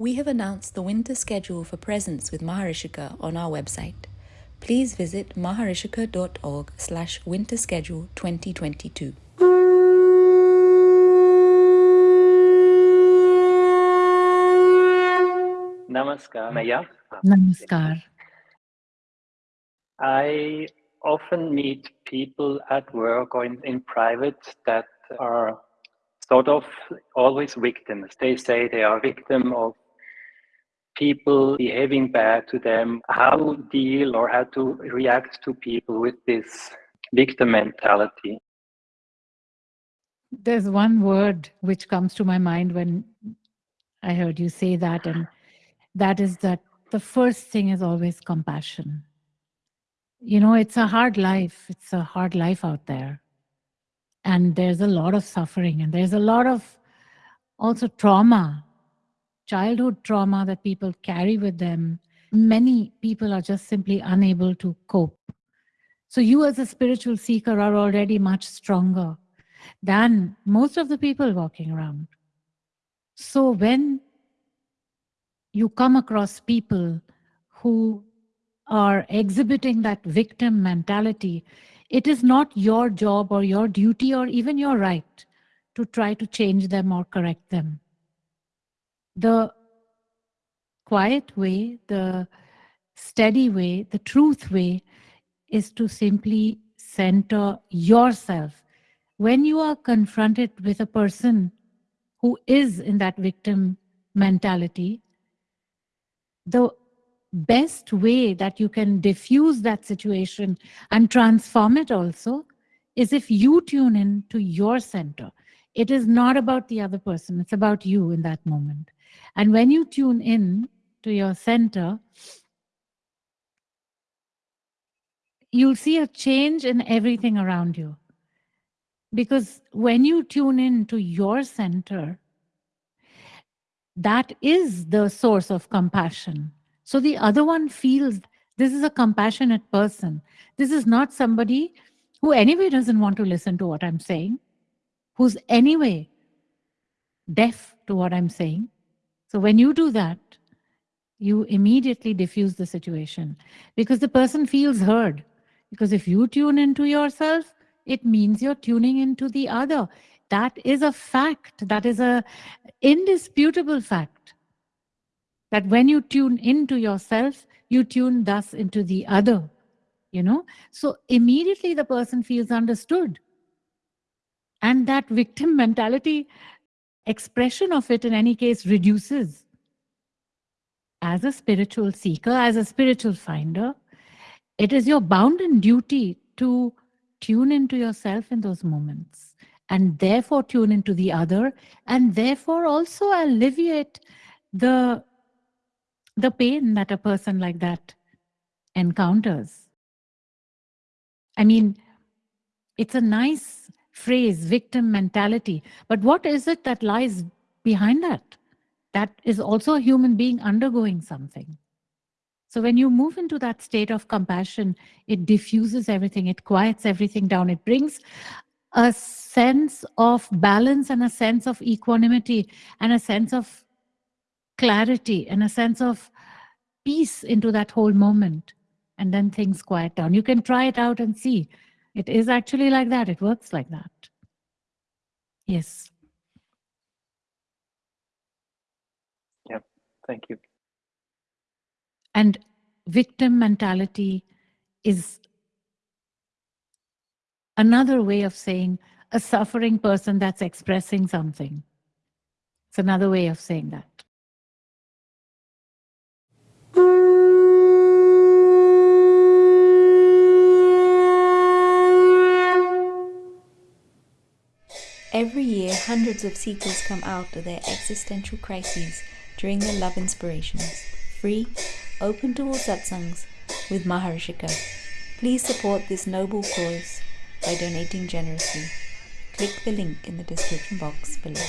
We have announced the winter schedule for presence with Maharishika on our website. Please visit maharishika.org slash winter schedule 2022. Namaskar, Maya. Namaskar. I often meet people at work or in, in private that are sort of always victims. They say they are victim of people behaving bad to them. How to deal or how to react to people with this victim mentality? There's one word which comes to my mind when I heard you say that, and that is that the first thing is always compassion. You know, it's a hard life. It's a hard life out there. And there's a lot of suffering, and there's a lot of also trauma, childhood trauma that people carry with them. Many people are just simply unable to cope. So, you as a spiritual seeker are already much stronger than most of the people walking around. So, when you come across people who are exhibiting that victim mentality, it is not your job or your duty or even your right to try to change them or correct them. The quiet way, the steady way, the truth way is to simply center yourself. When you are confronted with a person who is in that victim mentality, the best way that you can diffuse that situation and transform it also is if you tune in to your center. It is not about the other person, it's about you in that moment. And when you tune in to your center, you'll see a change in everything around you. Because when you tune in to your center, that is the source of compassion so the other one feels this is a compassionate person. This is not somebody who anyway doesn't want to listen to what I'm saying, who's anyway deaf to what I'm saying. So when you do that, you immediately diffuse the situation because the person feels heard. Because if you tune into yourself, it means you're tuning into the other. That is a fact. That is a indisputable fact that when you tune into yourself, you tune thus into the other, you know? So immediately the person feels understood. And that victim mentality expression of it in any case reduces. As a spiritual seeker, as a spiritual finder, it is your bounden duty to tune into yourself in those moments and therefore tune into the other and therefore also alleviate the the pain that a person like that encounters. I mean, it's a nice phrase, victim mentality. But what is it that lies behind that? That is also a human being undergoing something. So when you move into that state of compassion, it diffuses everything, it quiets everything down, it brings a sense of balance and a sense of equanimity and a sense of clarity and a sense of peace into that whole moment. And then things quiet down. You can try it out and see. It is actually like that. It works like that. Yes. Yeah, thank you. And victim mentality is another way of saying a suffering person that's expressing something. It's another way of saying that. Hundreds of seekers come out of their existential crises during their love inspirations. Free, open to all satsangs with Maharishika. Please support this noble cause by donating generously. Click the link in the description box below.